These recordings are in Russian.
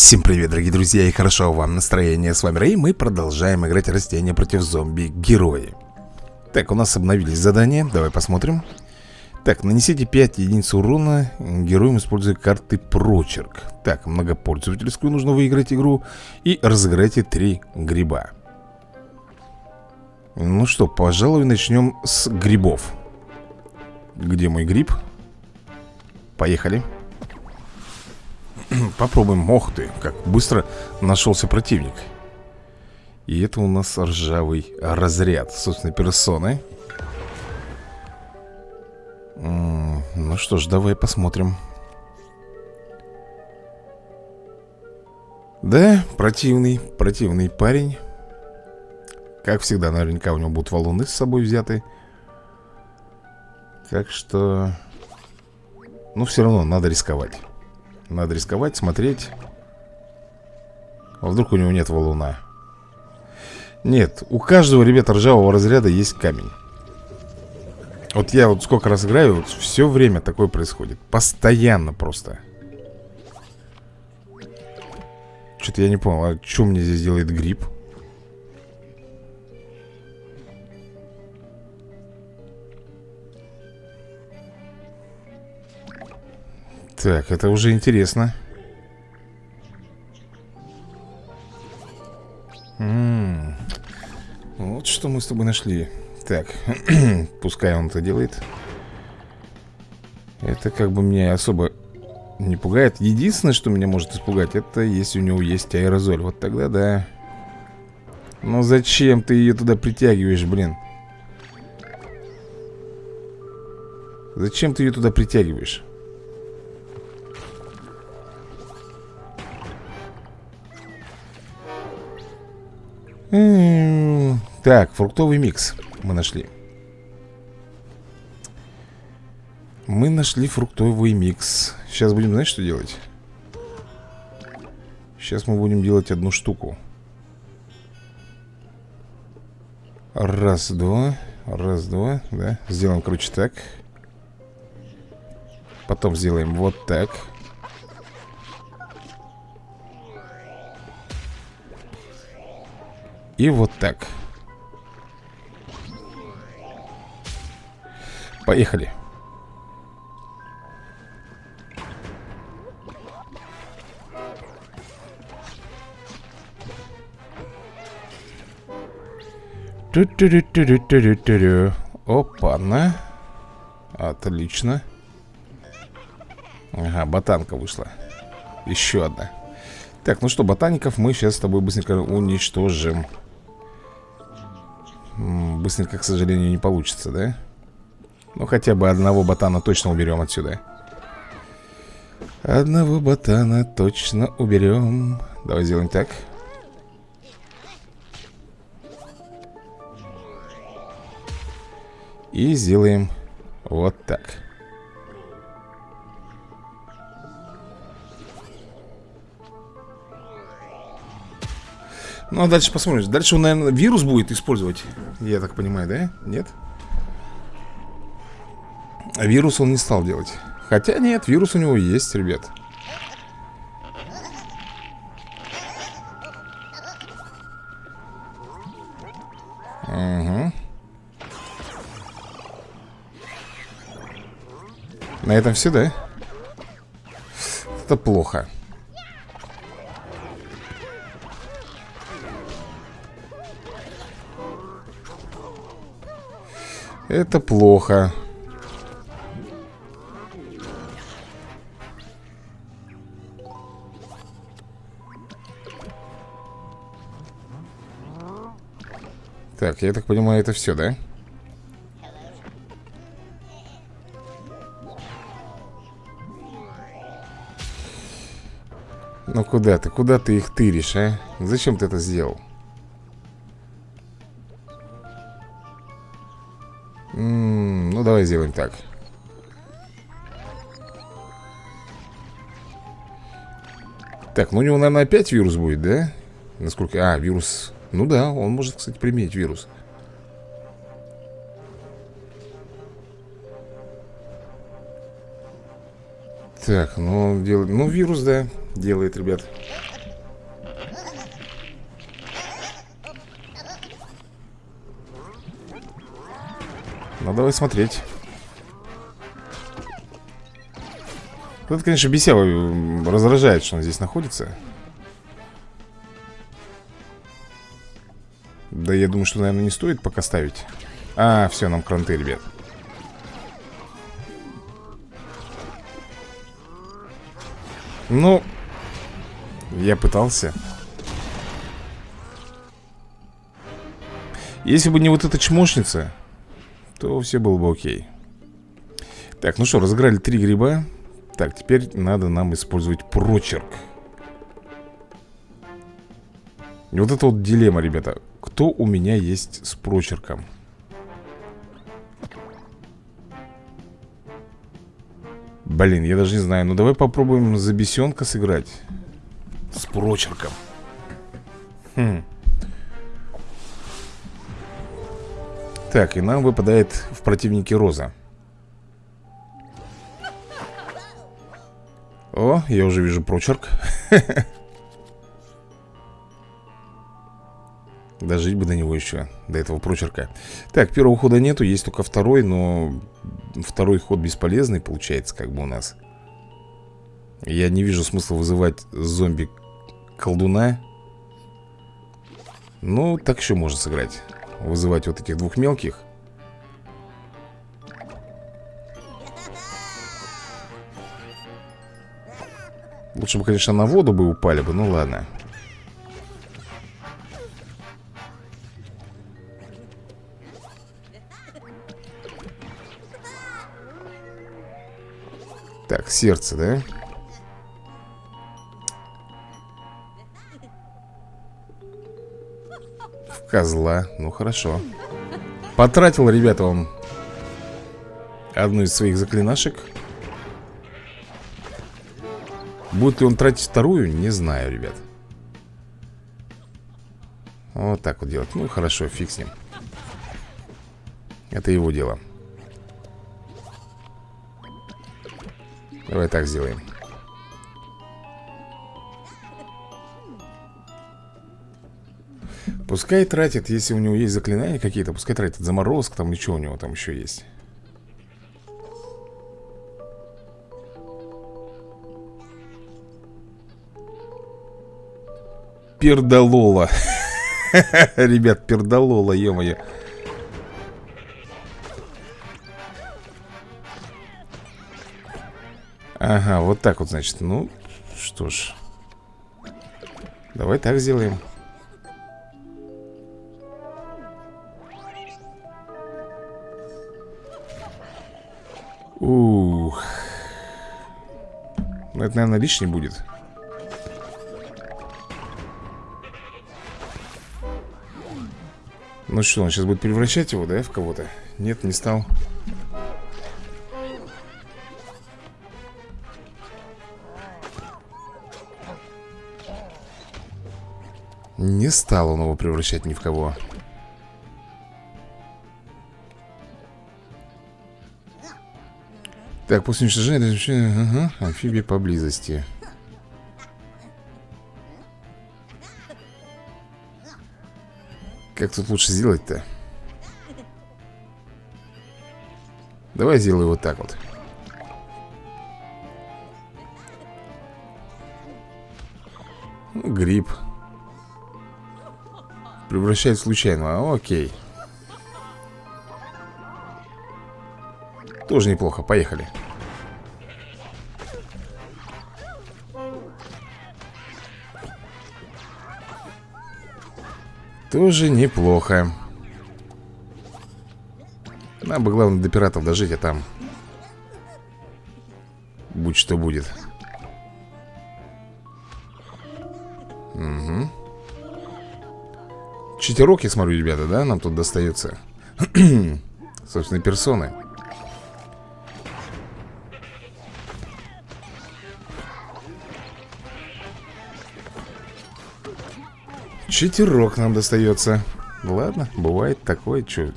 Всем привет, дорогие друзья, и хорошо вам настроение. С вами Рэй, мы продолжаем играть растения против зомби-герои. Так, у нас обновились задания, давай посмотрим. Так, нанесите 5 единиц урона героям, используя карты прочерк. Так, многопользовательскую нужно выиграть игру и разыграйте 3 гриба. Ну что, пожалуй, начнем с грибов. Где мой гриб? Поехали. Поехали. Попробуем. Ох ты, как быстро нашелся противник. И это у нас ржавый разряд собственной персоны. Ну что ж, давай посмотрим. Да, противный, противный парень. Как всегда, наверняка у него будут валуны с собой взяты. Так что... Ну, все равно надо рисковать. Надо рисковать, смотреть. А вдруг у него нет валуна Нет, у каждого, ребята, ржавого разряда есть камень. Вот я вот сколько раз играю вот Все время такое происходит. Постоянно просто. Что-то я не понял, а что мне здесь делает гриб? Так, это уже интересно. М. -м -м. Вот что мы с тобой нашли. Так, пускай он это делает. Это как бы меня особо не пугает. Единственное, что меня может испугать Это если у него есть аэрозоль. Вот тогда да. Но зачем ты ее туда притягиваешь, блин? Зачем ты ее туда притягиваешь? Так, фруктовый микс мы нашли. Мы нашли фруктовый микс. Сейчас будем, знаешь, что делать? Сейчас мы будем делать одну штуку. Раз, два Раз, два, да. Сделаем, короче, так. Потом сделаем вот так. И вот так Поехали. Опа-на Отлично. Ага, ботанка вышла. Еще одна. Так, ну что, ботаников мы сейчас с тобой быстренько уничтожим. Быстренько, к сожалению, не получится, да? Ну, хотя бы одного ботана точно уберем отсюда Одного ботана точно уберем Давай сделаем так И сделаем вот так Ну, а дальше посмотрим. Дальше он, наверное, вирус будет использовать. Я так понимаю, да? Нет? А вирус он не стал делать. Хотя нет, вирус у него есть, ребят. Угу. На этом все, да? Это плохо. Это плохо. Так, я так понимаю, это все, да? Ну куда ты? Куда ты их тыришь, а? Зачем ты это сделал? М -м, ну давай сделаем так Так, ну у него, наверное, опять вирус будет, да? Насколько... А, вирус... Ну да, он может, кстати, применить вирус. Так, ну он делает... Ну, вирус, да, делает, ребят. Ну, давай смотреть. Ну, это, конечно, бесяво раздражает, что он здесь находится. Да я думаю, что, наверное, не стоит пока ставить. А, все, нам кранты, ребят. Ну, я пытался. Если бы не вот эта чмошница То все было бы окей. Так, ну что, разыграли три гриба. Так, теперь надо нам использовать прочерк. Вот это вот дилемма, ребята Кто у меня есть с прочерком? Блин, я даже не знаю. Ну давай попробуем за бесенка сыграть С прочерком. Хм. Так, и нам выпадает в противнике Роза. О, я уже вижу прочерк Дожить бы до него еще До этого прочерка. Так, первого хода нету, есть только второй Но второй ход бесполезный получается Как бы у нас. Я не вижу смысла вызывать зомби-колдуна. Ну, так еще можно сыграть. Вызывать вот этих двух мелких. Лучше бы, конечно, на воду бы упали бы, ну ладно Так, сердце, да? В козла, ну хорошо. Потратил, ребята, он Одну из своих заклинашек. Будет ли он тратить вторую, не знаю, ребят. Вот так вот делать. Ну хорошо, фиг с ним. Это его дело Давай так сделаем. Пускай тратит, если у него есть заклинания какие-то Пускай тратит заморозк там что у него там еще есть. Пердолола. Ребят, пердолола, ё-моё Ага, вот так вот, значит. Ну, что ж. Давай так сделаем. Ух. Ну, это, наверное, лишний будет. Ну что, он сейчас будет превращать его, да, в кого-то? Нет, не стал Не стал он его превращать ни в кого. Так, после уничтожения ага, амфибия поблизости. Как тут лучше сделать-то? Давай сделаю вот так вот Превращает случайно, окей. Тоже неплохо, поехали. Тоже неплохо. Нам бы главное до пиратов дожить, а там Будь что будет. Угу Читерок, я смотрю, ребята, да, нам тут достается. Собственно, персоны. Читерок нам достается. Ладно, бывает такое, что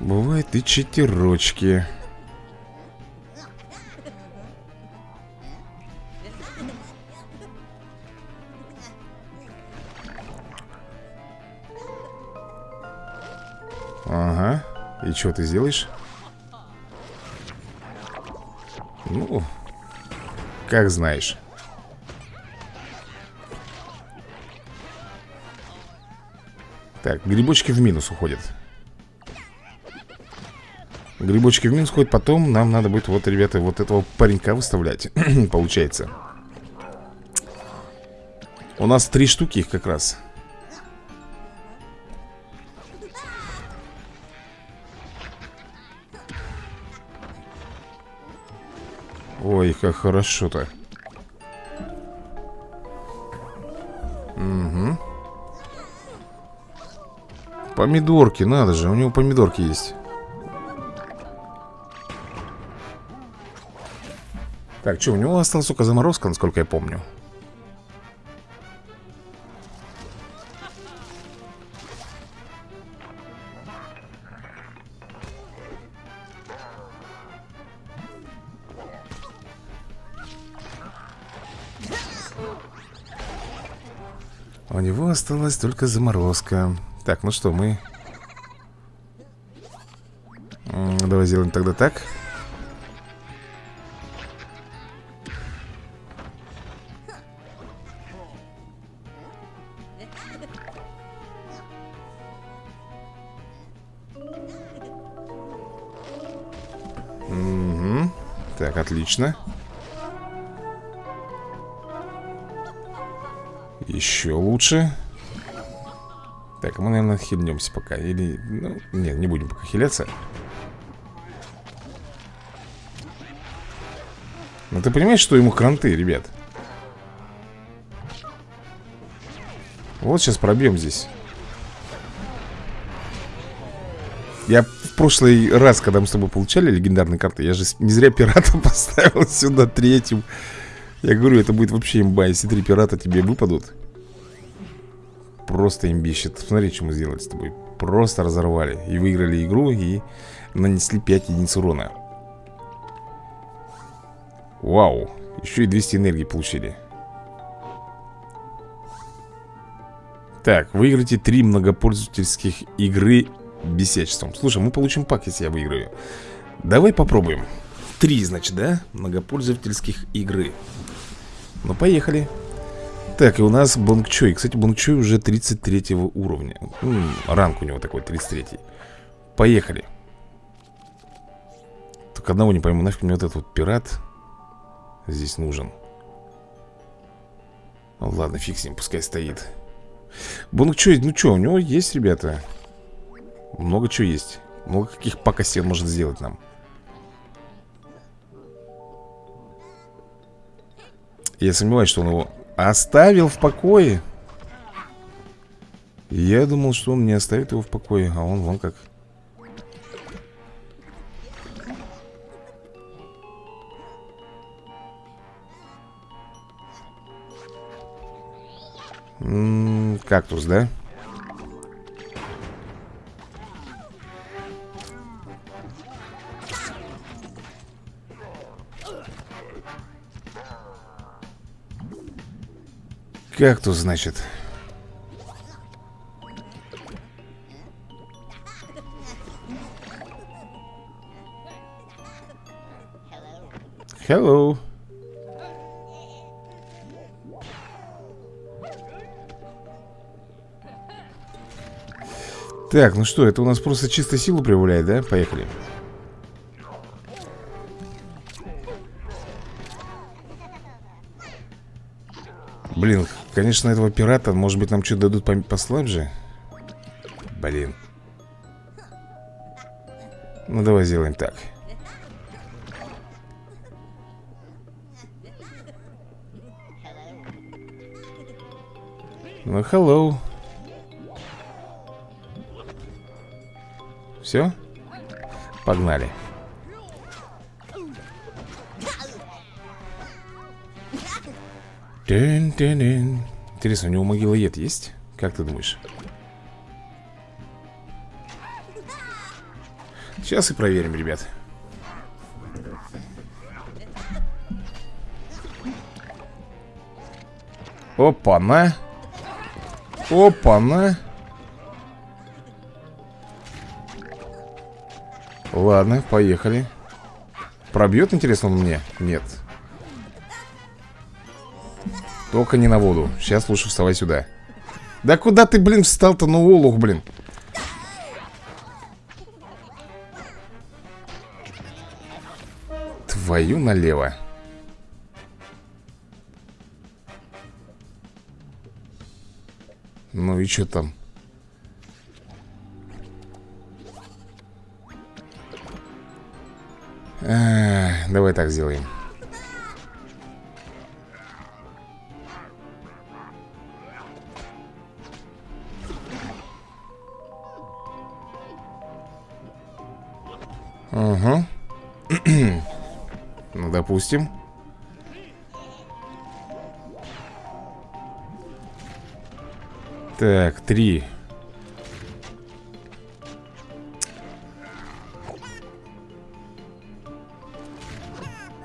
Бывает и читерочки чего ты сделаешь? Ну, как знаешь. Так, грибочки в минус уходят. Грибочки в минус уходят Потом нам надо будет, вот, ребята, вот этого паренька выставлять Получается. У нас три штуки их как раз как хорошо-то. Угу Помидорки, надо же, у него помидорки есть. Так, что, у него осталась только заморозка, насколько я помню У него осталась только заморозка. Так, ну что, мы... Давай сделаем тогда так. Угу. Так, отлично Еще лучше. Так, мы, наверное, хильнемся пока Или, ну, нет, не будем пока хиляться. Но ты понимаешь, что ему кранты, ребят? Вот сейчас пробьем здесь. Я в прошлый раз, когда мы с тобой получали легендарные карты Я же не зря пирата поставил сюда третьим. Я говорю, это будет вообще имба Если три пирата тебе выпадут Просто имбищит Смотри, что мы сделали с тобой. Просто разорвали. И выиграли игру И нанесли 5 единиц урона. Вау. Еще и 200 энергии получили. Так, выиграйте 3 многопользовательских игры бесячеством. Слушай, мы получим пак, если я выиграю. Давай попробуем. Три, значит, да? Многопользовательских игры. Ну, поехали Так, и у нас Бонгчой Кстати, Бонгчой уже 33 уровня. М -м, Ранг у него такой, 33 Поехали. Только одного не пойму, нафиг мне вот этот вот пират Здесь нужен. Ну, Ладно, фиг с ним, пускай стоит. Бонгчой, ну что, у него есть, ребята? Много чего есть. Много каких пакостей он может сделать нам. Я сомневаюсь, что он его оставил в покое Я думал, что он не оставит его в покое А он вон как Кактус, да? Как тут, значит? Hello. Так, ну что, это у нас просто чисто силу проявляет, да? Поехали. Блин, конечно, этого пирата Может быть, нам что-то дадут послабже Блин. Ну, давай сделаем так. Ну, hello. Все? Погнали Тин -тин -тин. Интересно, у него могилоед есть? Как ты думаешь? Сейчас и проверим, ребят Опа-на Опа-на Ладно, поехали Пробьет, интересно, он мне? Нет Только не на воду. Сейчас лучше вставай сюда. Да куда ты, блин, встал-то, ну олух, блин. Твою налево. Ну и что там? А, давай так сделаем. ну, допустим. Так, три.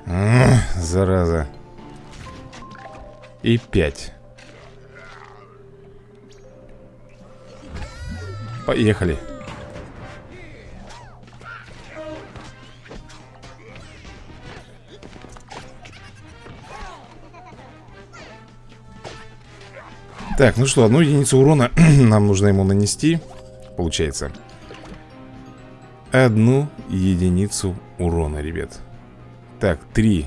А, зараза. И пять. Поехали. Так, ну что, одну единицу урона нам нужно ему нанести Получается. Одну единицу урона, ребят. Так, три.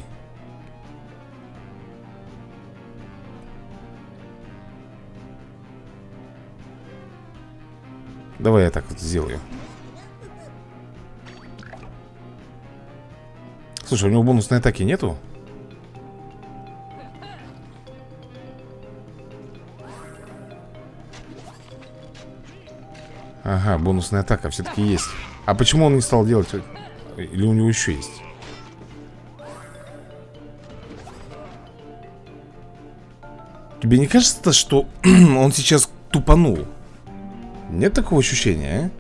Давай я так вот сделаю. Слушай, у него бонусной атаки нету? Ага, бонусная атака все-таки есть А почему он не стал делать? Или у него еще есть? Тебе не кажется, что он сейчас тупанул? Нет такого ощущения,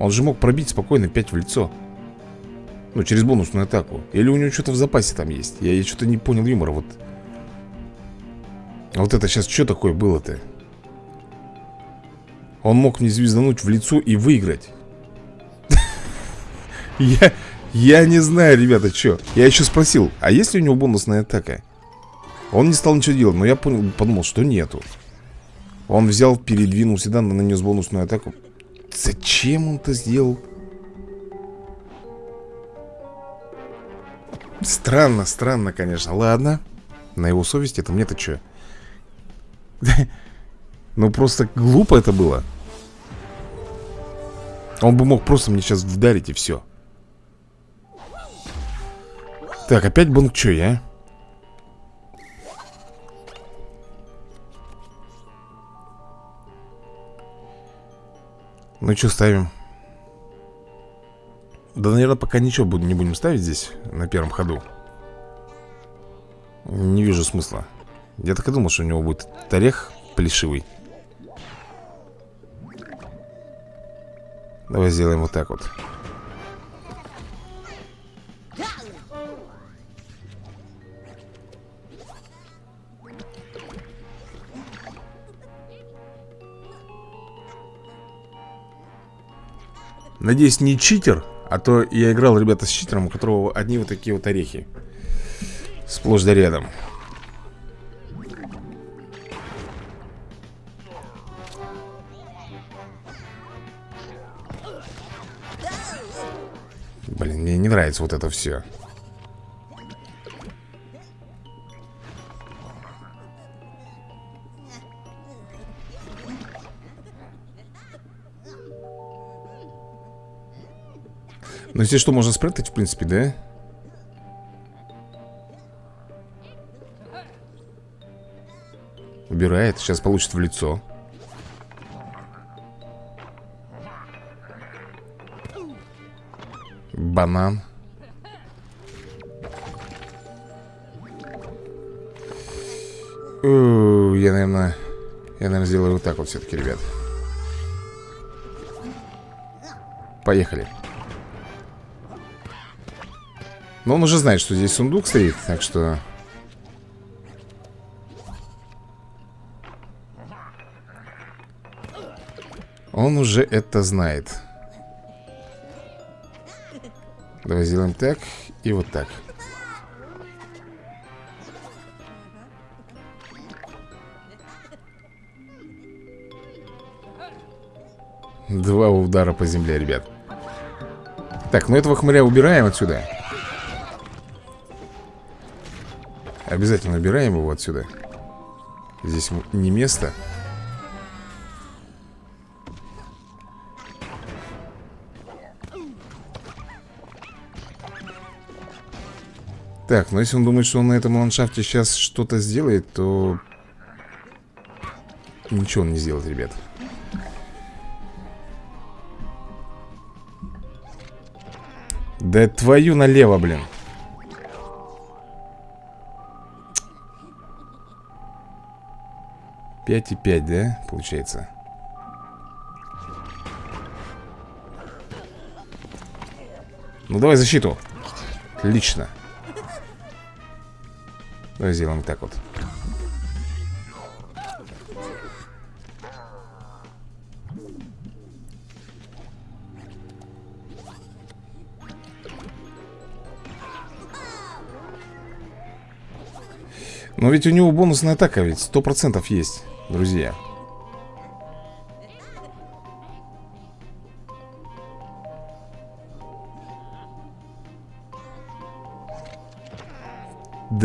а? Он же мог пробить спокойно 5 в лицо Ну, через бонусную атаку Или у него что-то в запасе там есть Я, я что-то не понял юмора вот Вот это сейчас что такое было-то? Он мог мне звездануть в лицо и выиграть. Я... Я не знаю, ребята, что Я еще спросил, а есть ли у него бонусная атака? Он не стал ничего делать, но я понял, подумал, что нету. Он взял, передвинул сюда, нанес бонусную атаку. Зачем он это сделал? Странно, странно, конечно. Ладно, на его совести это мне-то что? Ну просто глупо это было он бы мог просто мне сейчас вдарить и все Так, опять бонг чой, а? Ну что ставим? Да, наверное, пока ничего не будем ставить здесь На первом ходу Не вижу смысла Я так и думал, что у него будет орех плешивый Давай сделаем вот так вот. Надеюсь, не читер А то я играл, ребята, с читером У которого одни вот такие вот орехи Сплошь да рядом не нравится вот это все Ну, здесь что, можно спрятать, в принципе, да? Убирает, сейчас получит в лицо банан. Я, наверное Я, наверное, сделаю вот так вот все-таки, ребят. Поехали. Но он уже знает, что здесь сундук стоит Так что. Он уже это знает Давай сделаем так и вот так. Два удара по земле, ребят. Так, ну этого хмыря убираем отсюда. Обязательно убираем его отсюда. Здесь не место Так, но если он думает, что он на этом ландшафте сейчас что-то сделает, то... Ничего он не сделает, ребят. Да твою налево, блин. Пять и пять, да, получается? Ну давай защиту. Отлично Давай сделаем так вот. Но ведь у него бонусная атака ведь сто процентов есть, друзья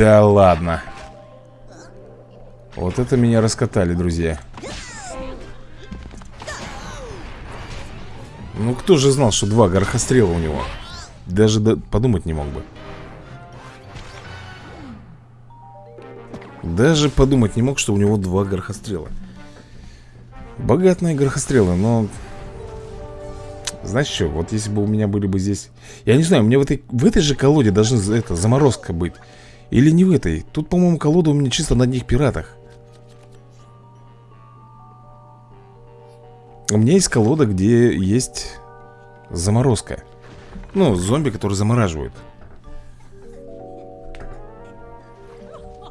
Да ладно. Вот это меня раскатали, друзья. Ну кто же знал, что два горохострела у него? Даже до... подумать не мог бы. Даже подумать не мог, что у него два горохострела. Богатные горохострелы, но... Знаешь что, вот если бы у меня были бы здесь... Я не знаю, мне в этой, в этой же колоде должна это, заморозка быть или не в этой? Тут, по-моему, колода у меня чисто на одних пиратах. У меня есть колода, где есть заморозка. Ну, зомби, которые замораживают.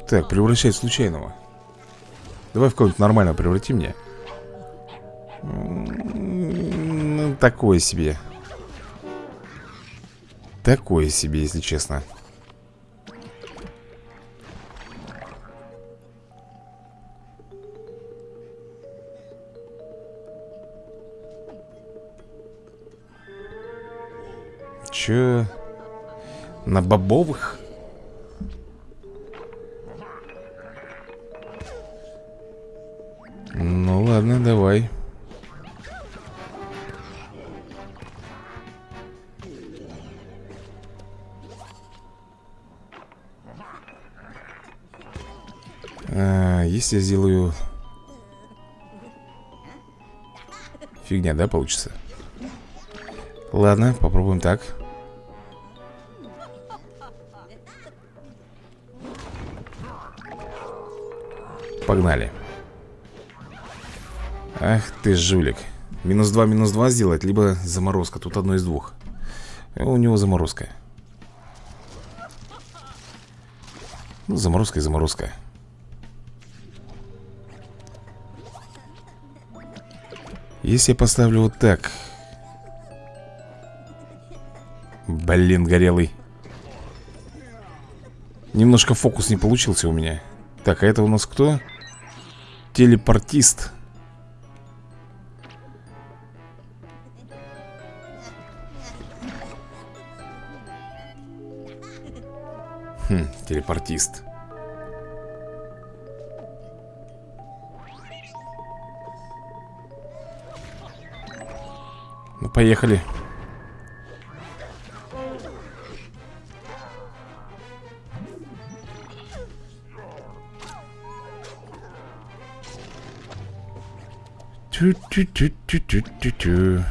Так, превращать случайного. Давай в кого-нибудь нормально преврати мне. Такое себе. Такое себе, если честно Че? На бобовых? Ну ладно, давай а, Если я сделаю Фигня, да, получится? Ладно, попробуем так Погнали. Ах ты жулик. Минус 2, минус 2 сделать, либо заморозка. Тут одно из двух. У него заморозка. Ну, заморозка и заморозка. Если я поставлю вот так. Блин, горелый. Немножко фокус не получился у меня. Так, а это у нас кто? Телепортист. Хм, телепортист. Ну, поехали Тю-тю-тю-тю-тю-тю.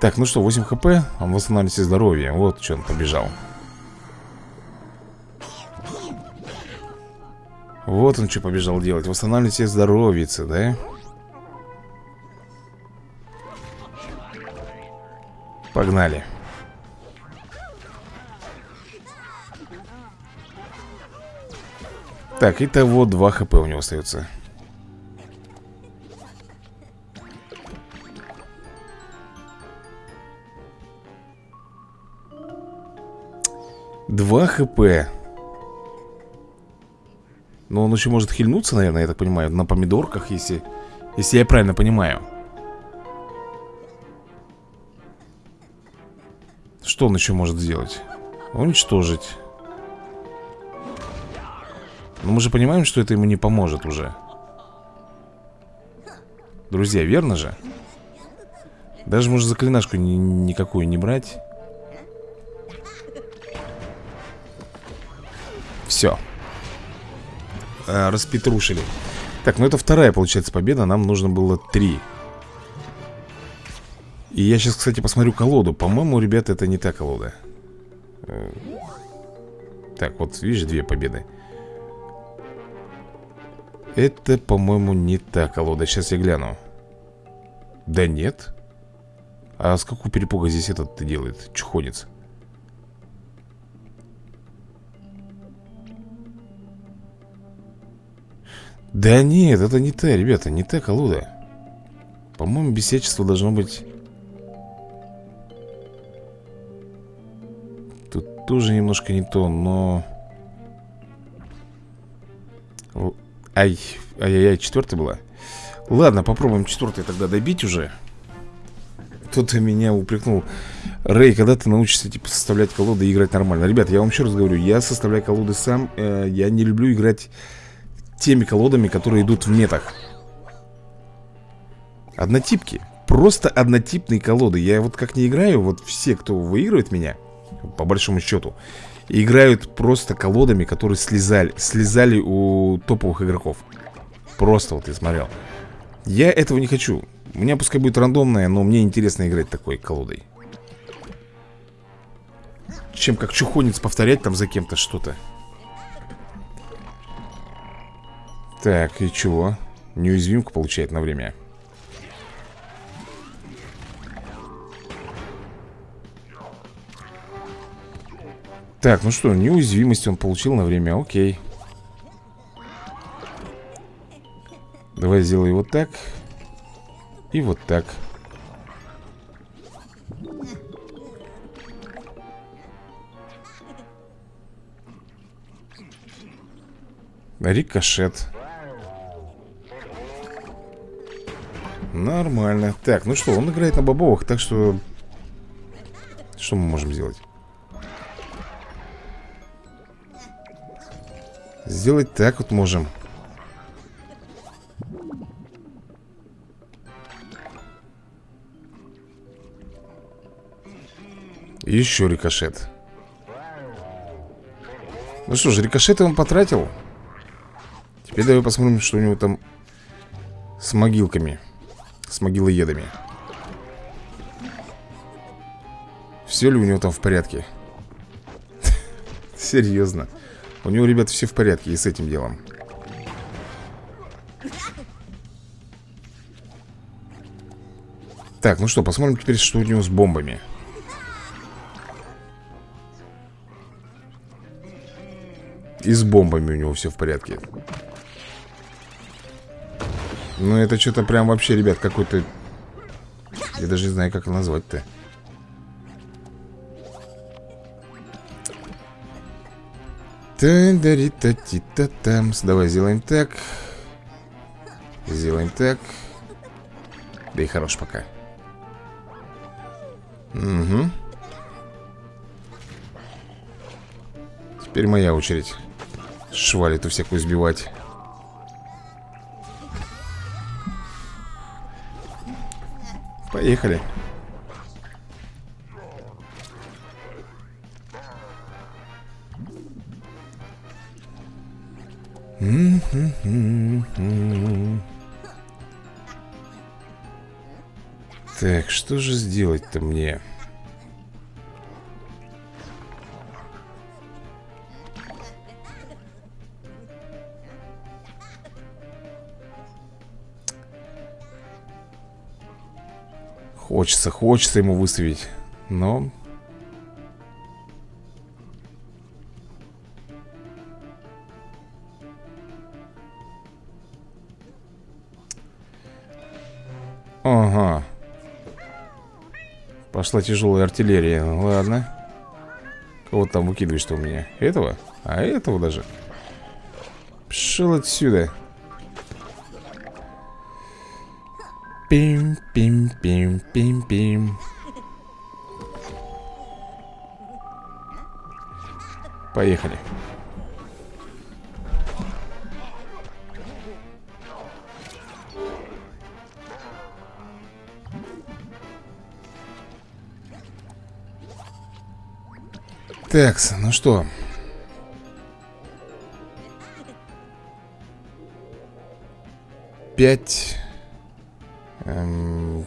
Так, ну что, 8 хп Он восстанавливает себе здоровье Вот что он побежал Вот он что побежал делать Восстанавливать себе здоровье, да? Погнали Так, итого 2 хп у него остается. Два хп. Но он еще может хильнуться, наверное, я так понимаю На помидорках, если, если я правильно понимаю. Что он еще может сделать? Уничтожить Но мы же понимаем, что это ему не поможет уже. Друзья, верно же? Даже можно заклинашку ни никакую не брать. Все а, Распетрушили. Так, ну это вторая, получается, победа. Нам нужно было три. И я сейчас, кстати, посмотрю колоду. По-моему, ребята, это не та колода. Э, Так, вот, видишь, две победы Это, по-моему, не та колода. Сейчас я гляну. Да нет. А с какого перепуга здесь этот делает? Чухонец Да нет, это не та, ребята, не та колода. По-моему, бесячество должно быть. Тут тоже немножко не то, но... Ай, ай-яй-яй, четвертая была. Ладно, попробуем четвертый тогда добить уже. Кто-то меня упрекнул. Рэй, когда ты научишься, типа, составлять колоды и играть нормально? Ребята, я вам еще раз говорю Я составляю колоды сам э, Я не люблю играть теми колодами, которые идут в метах. Однотипки. Просто однотипные колоды. Я вот как не играю, вот все, кто выигрывает меня По большому счету Играют просто колодами, которые слезали Слезали у топовых игроков. Просто вот я смотрел. Я этого не хочу. У меня пускай будет рандомная, но мне интересно играть такой колодой. Чем как чухонец повторять там за кем-то что-то. Так, и чего? Неуязвимку получает на время Так, ну что, неуязвимость он получил на время, окей. Давай сделай вот так. И вот так. Рикошет. Нормально. Так, ну что, он играет на бобовых, так что Что мы можем сделать? Сделать так вот можем. Еще рикошет. Ну что ж, рикошеты он потратил. Теперь давай посмотрим, что у него там С могилками с могилоедами. Все ли у него там в порядке? Серьезно У него, ребят, все в порядке и с этим делом. Так, ну что, посмотрим теперь, что у него с бомбами. И с бомбами у него все в порядке. Ну это что-то прям вообще, ребят, какой-то... Я даже не знаю, как назвать-то. Та-да-ри-та-ти-та-тамс. Давай сделаем так. Сделаем так. Да и хорош пока. Угу. Теперь моя очередь. Шваль эту всякую сбивать. Поехали. Что же сделать-то мне? Хочется, хочется ему выставить Но Пошла тяжелая артиллерия. Ладно. Кого там выкидываешь-то у меня? Этого? А этого даже? Пшел отсюда. Пим-пим-пим-пим-пим. Поехали. Так, ну что? Пять. Эм...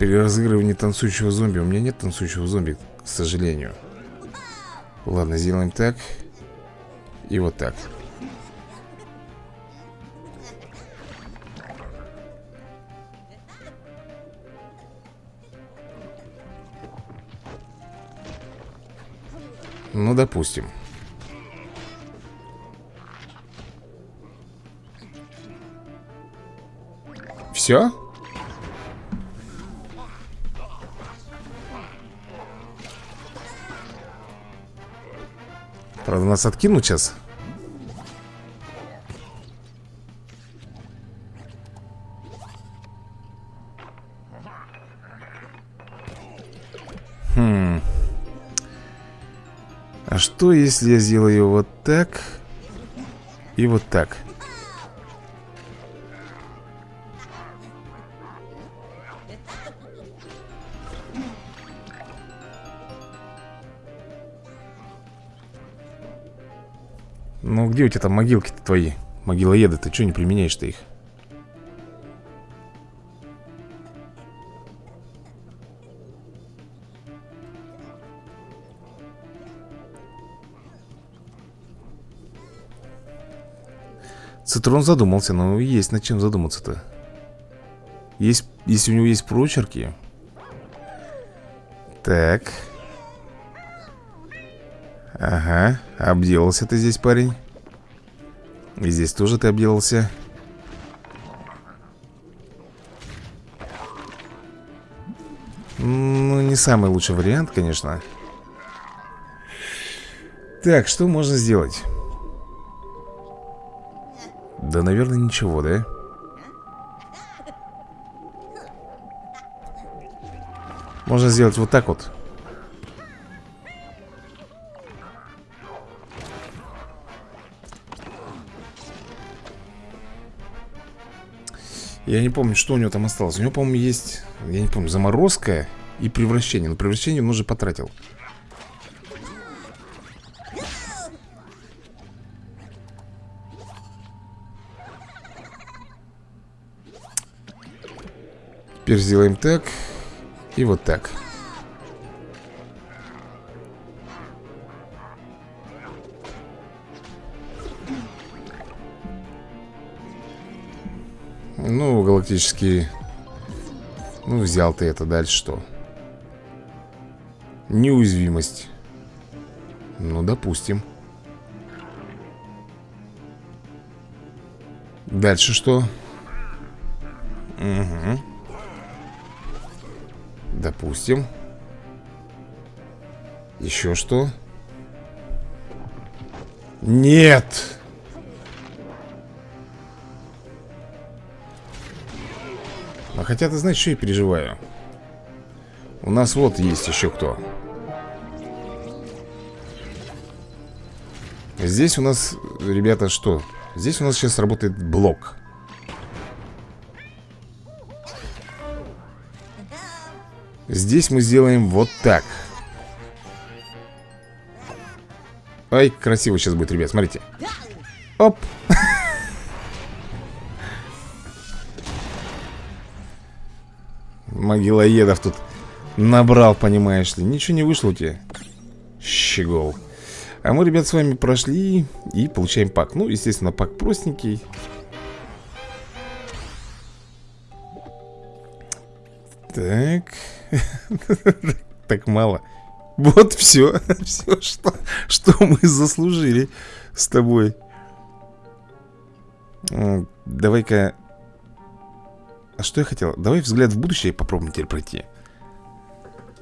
Переразыгрывание танцующего зомби. У меня нет танцующего зомби, к сожалению. Ладно, сделаем так. И вот так. Ну, допустим. Все? Правда, нас откинут сейчас. Если я сделаю вот так и вот так? Ну, где у тебя там могилки-то твои? Могилоеды, ты что не применяешь-то их? Цитрон задумался, но есть над чем задуматься-то. Есть, если у него есть прочерки. Так. Ага, обделался ты здесь, парень. И здесь тоже ты обделался. Ну, не самый лучший вариант, конечно. Так, что можно сделать? Да, наверное, ничего, да? Можно сделать вот так вот. Я не помню, что у него там осталось. У него, по-моему, есть, я не помню, заморозка и превращение. Но превращение он уже потратил Теперь сделаем так И вот так Ну, галактический Ну, взял ты это, дальше что? Неуязвимость Ну, допустим Дальше что? Угу Допустим Еще что? Нет! А хотя ты знаешь, что я переживаю? У нас вот есть еще кто Здесь у нас, ребята, что? Здесь у нас сейчас работает блок Здесь мы сделаем вот так. Ай, красиво сейчас будет, ребят, смотрите. Оп. Могилоедов тут набрал, понимаешь ли. Ничего не вышло у тебя Щегол. А мы, ребят, с вами прошли и получаем пак. Ну, естественно, пак простенький. Так Так мало. Вот все Все, что, что мы заслужили с тобой. Давай-ка. А что я хотел? Давай взгляд в будущее попробуем теперь пройти.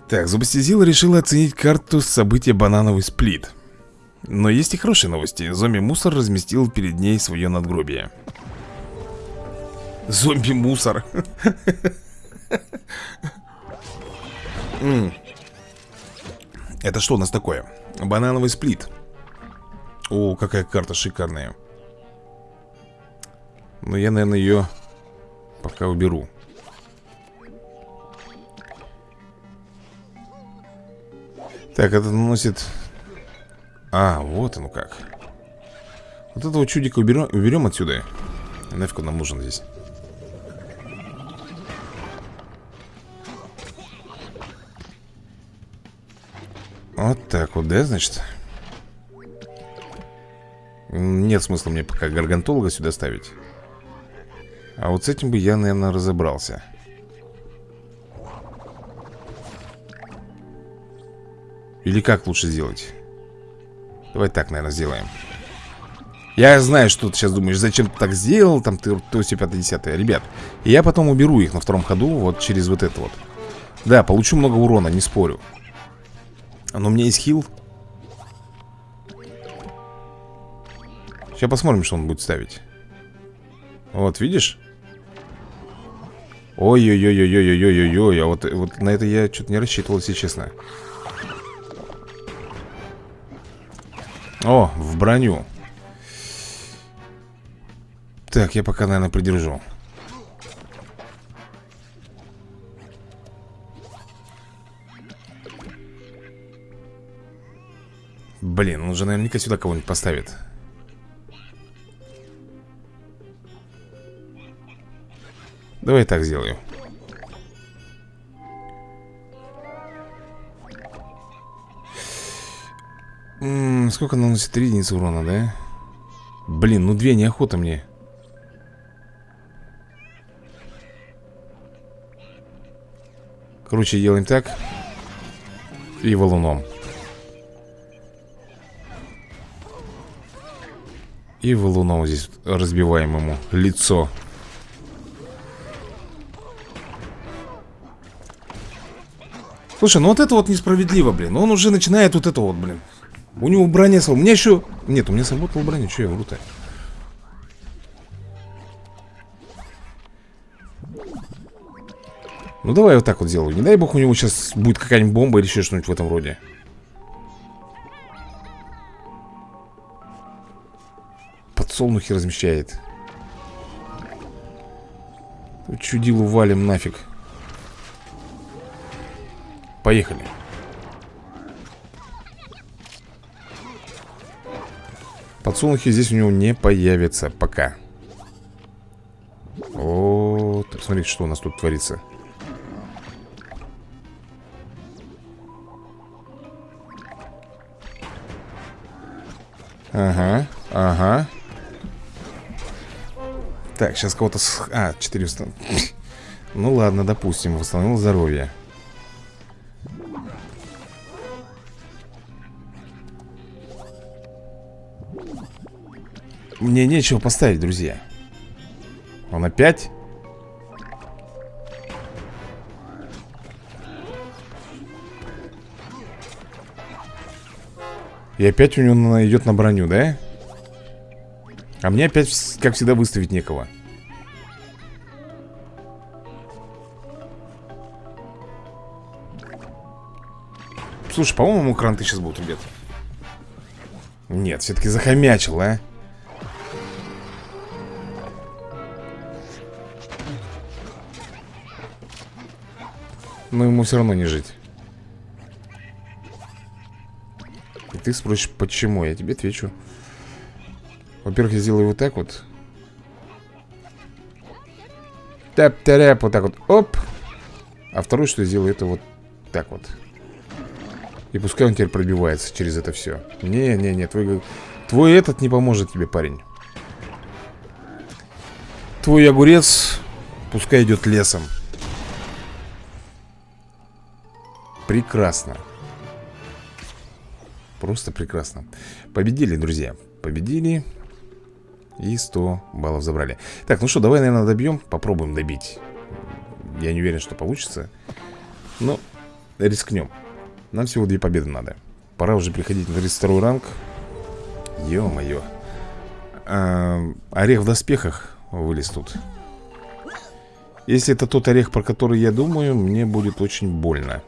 Так, Зубастизила решила оценить карту события банановый сплит Но есть и хорошие новости. Зомби-мусор разместил перед ней свое надгробие. Зомби-мусор Это что у нас такое? Банановый сплит. О, какая карта шикарная. Но я, наверное, ее пока уберу. Так, это наносит А, вот оно как. Вот этого чудика уберем, уберем отсюда. Нафиг он нам нужен здесь Вот так вот, да, значит? Нет смысла мне пока гаргантолога сюда ставить. А вот с этим бы я, наверное, разобрался. Или как лучше сделать? Давай так, наверное, сделаем. Я знаю, что ты сейчас думаешь Зачем ты так сделал, там ты то все 50 Ребят, я потом уберу их на втором ходу Вот через вот это вот. Да, получу много урона, не спорю но у меня есть хил. Сейчас посмотрим, что он будет ставить. Вот, видишь? Ой-ой-ой-ой-ой-ой-ой-ой А вот, вот на это я что-то не рассчитывал, если честно. О, в броню. Так, я пока, наверное, придержу Блин, он же наверняка сюда кого-нибудь поставит. Давай так сделаю. М -м, Сколько наносит 3 единицы урона, да? Блин, ну две неохота мне. Короче, делаем так. И валуном И валуном здесь разбиваем ему лицо. Слушай, ну вот это вот несправедливо, блин. Он уже начинает вот это вот, блин. У него броня У меня еще... Нет, у меня сработала броня, что я вру-то? Ну давай вот так вот сделаю. Не дай бог у него сейчас будет какая-нибудь бомба или еще что-нибудь в этом роде Подсолнухи размещает. Чудилу валим нафиг. Поехали. Подсолнухи здесь у него не появятся пока. О, посмотрите, что у нас тут творится. Ага, ага Так, сейчас кого-то... С... А, 400 Ну ладно, допустим, восстановил здоровье Мне нечего поставить, друзья Он опять? И опять у него идет на броню, да? А мне опять, как всегда, выставить некого. Слушай, по-моему, кранты сейчас будут, ребят Нет, все-таки захомячил, а? Но ему все равно не жить. И ты спросишь, почему? Я тебе отвечу Во-первых, я сделаю вот так вот Тэп-тэрэп, вот так вот, оп А второе, что я сделаю, это вот так вот И пускай он теперь пробивается через это все Не-не-не, твой, твой этот не поможет тебе, парень Твой огурец пускай идет лесом Прекрасно. Просто прекрасно. Победили, друзья. Победили. И 100 баллов забрали. Так, ну что, давай, наверное, добьем Попробуем добить. Я не уверен, что получится Но рискнем. Нам всего две победы надо. Пора уже приходить на 32 ранг. Ё-моё. А, Орех в доспехах вылез тут. Если это тот орех, про который я думаю Мне будет очень больно.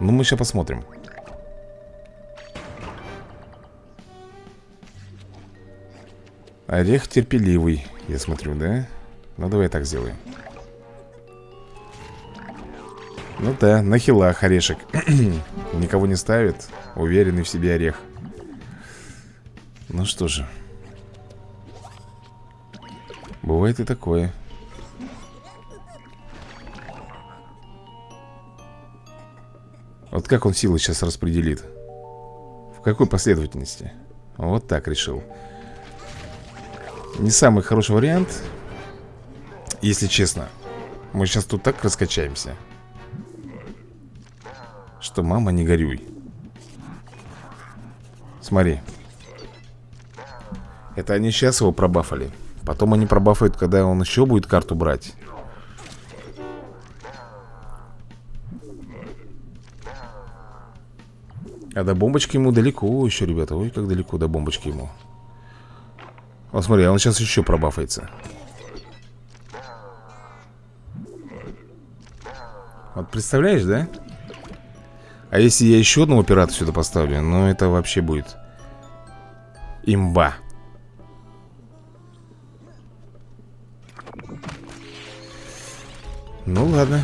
Ну, мы сейчас посмотрим Орех терпеливый, я смотрю, да? Ну, давай так сделаем. Ну да, на хилах орешек. Никого не ставит Уверенный в себе орех. Ну что же. Бывает и такое. Вот как он силы сейчас распределит? В какой последовательности? Вот так решил не самый хороший вариант Если честно. Мы сейчас тут так раскачаемся Что мама не горюй. Смотри. Это они сейчас его пробафали. Потом они пробафают, когда он еще будет карту брать. А до бомбочки ему далеко еще, ребята. Ой, как далеко до бомбочки ему вот смотри, он сейчас еще пробафается. Вот представляешь, да? А если я еще одного пирата сюда поставлю Ну это вообще будет Имба. Ну ладно.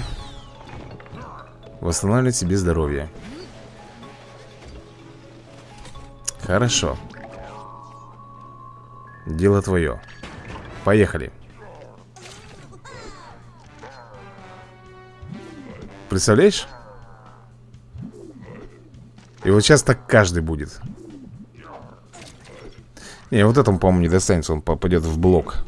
Восстанавливать себе здоровье. Хорошо Дело твое. Поехали. Представляешь? И вот сейчас так каждый будет. Не, вот этому, по-моему, не достанется Он попадет в блок.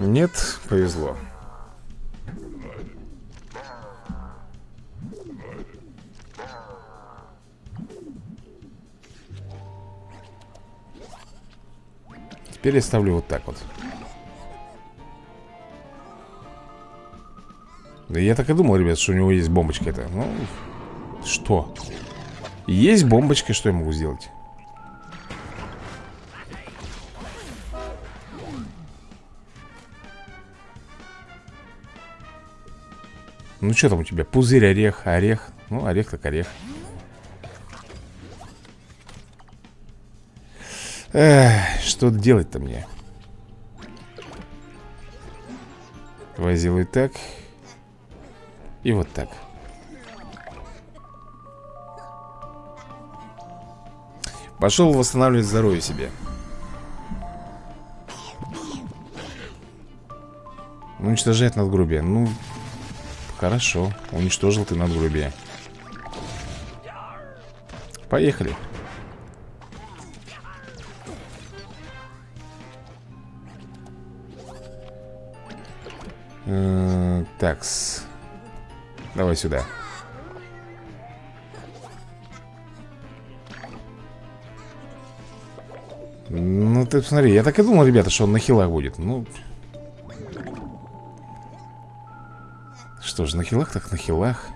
Нет, повезло Теперь я ставлю вот так вот Да я так и думал, ребят, что у него есть бомбочка это Ну, что? Есть бомбочка, что я могу сделать? Ну, что там у тебя? Пузырь, орех, орех Ну, орех так орех Эх, что делать-то мне? Давай сделай так. И вот так. Пошел восстанавливать здоровье себе. Уничтожает надгрубие. Ну, хорошо. Уничтожил ты надгрубие. Поехали. Э, такс. Давай сюда. Ну, ты посмотри, я так и думал, ребята, что он на хилах будет. Ну... Что ж, на хилах так на хилах.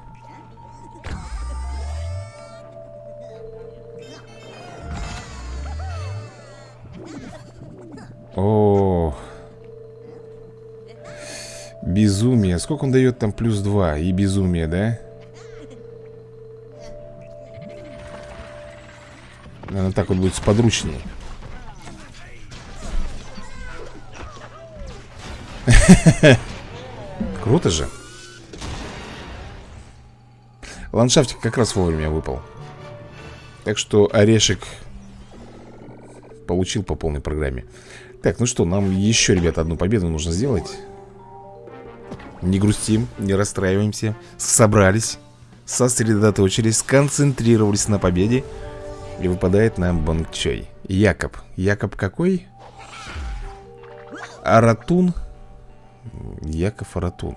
Сколько он дает там плюс 2? И безумие, да? Наверное, так вот будет сподручнее. Круто же. Ландшафтик как раз вовремя выпал. Так что орешек получил по полной программе. Так, ну что, нам еще, ребята, одну победу нужно сделать. Не грустим, не расстраиваемся Собрались Сосредоточились, сконцентрировались на победе И выпадает нам Бангчой Якоб. Якоб какой? Аратун. Яков Аратун.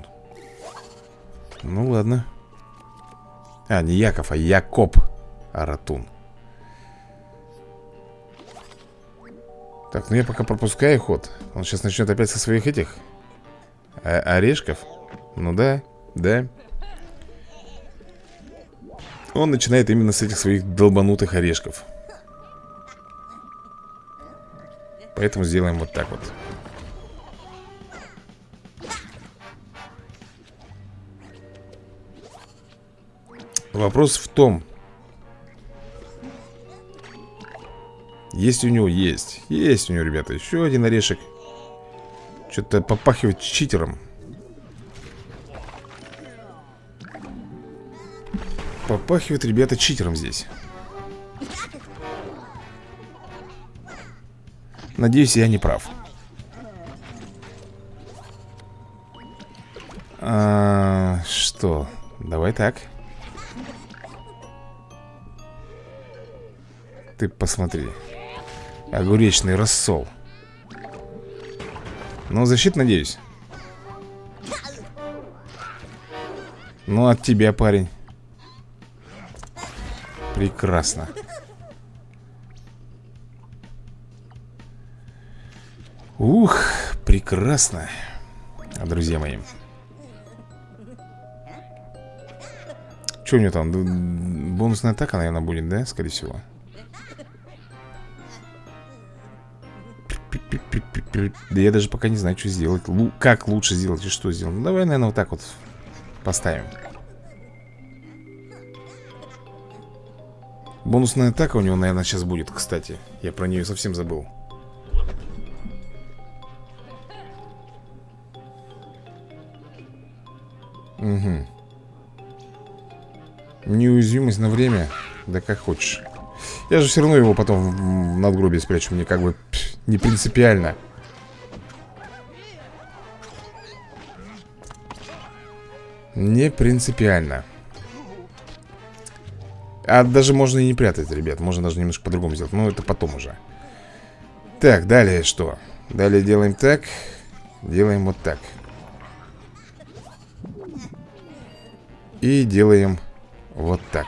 Ну ладно. А, не Яков, а Якоб Аратун. Так, ну я пока пропускаю ход. Он сейчас начнет опять со своих этих а Орешков Ну да, да. Он начинает именно с этих своих долбанутых орешков. Поэтому сделаем вот так вот. Вопрос в том Есть у него? Есть. Есть у него, ребята Еще один орешек. Что-то попахивает читером Попахивает, ребята, читером здесь. Надеюсь, я не прав. А, Что? Давай так. Ты посмотри. Огуречный рассол. Ну, защит, надеюсь. Ну, от тебя, парень Прекрасно Ух, прекрасно Друзья мои Что у него там? Бонусная атака, наверное, будет, да? Скорее всего Да я даже пока не знаю, что сделать Лу Как лучше сделать и что сделать Ну давай, наверное, вот так вот поставим Бонусная атака у него, наверное, сейчас будет, кстати. Я про нее совсем забыл. Угу Неуязвимость на время? Да как хочешь. Я же все равно его потом в надгробие спрячу. Мне как бы не принципиально. Не принципиально А даже можно и не прятать, ребят Можно даже немножко по-другому сделать Но это потом уже Так, далее что? Далее делаем так Делаем вот так И делаем вот так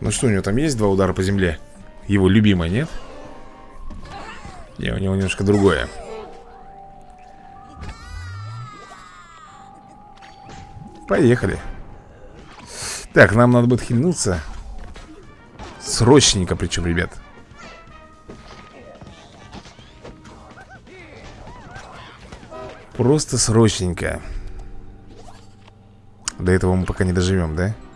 Ну что, у него там есть два удара по земле? Его любимое, нет? Не, у него немножко другое Поехали. Так, нам надо будет хильнуться. Срочненько причем, ребят. Просто срочненько. До этого мы пока не доживем, да? Угу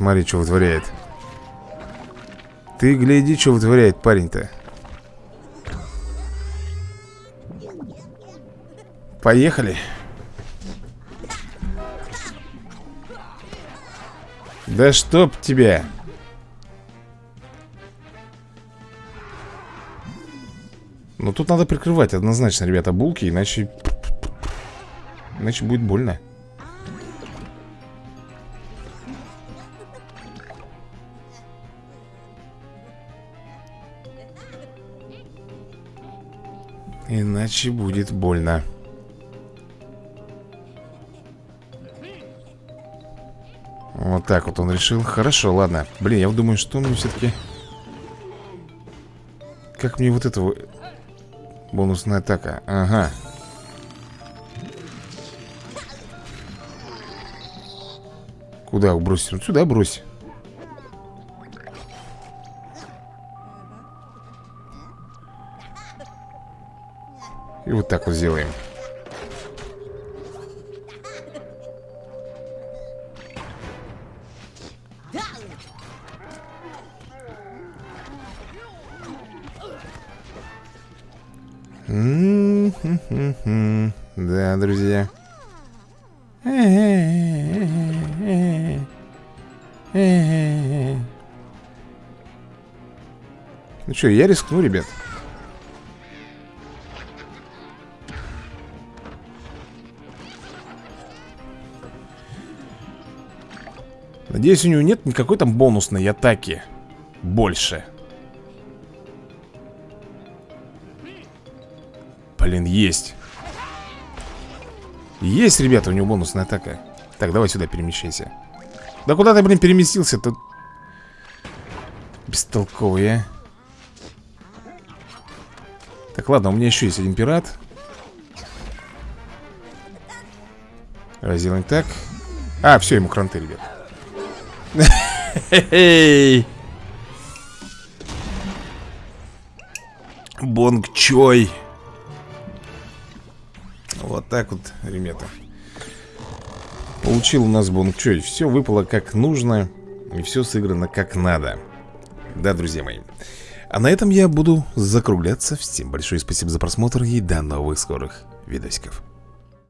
смотри, что вытворяет. Ты гляди, что вытворяет парень-то. Поехали. Да чтоб тебя. Ну тут надо прикрывать однозначно, ребята, булки Иначе... Иначе будет больно Иначе будет больно. Вот так вот он решил. Хорошо, ладно. Блин, я думаю, что мне все-таки Как мне вот этого Бонусная атака? Ага. Куда бросить? Вот сюда брось И вот так вот сделаем. Да, друзья. Ну что, я рискну, ребят Надеюсь, у него нет никакой там бонусной атаки Больше. Блин, есть. Есть, ребята, у него бонусная атака. Так, давай сюда перемещайся. Да куда ты, блин, переместился-то? Бестолковый, а. Так, ладно, у меня еще есть один пират. Разделаем так. А, все, ему кранты, ребят Бонг Чой. Вот так вот, ребята. Получил у нас Бонг Чой. Все выпало как нужно И все сыграно как надо. Да, друзья мои. А на этом я буду закругляться. Всем большое спасибо за просмотр и до новых скорых видосиков.